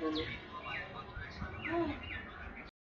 mm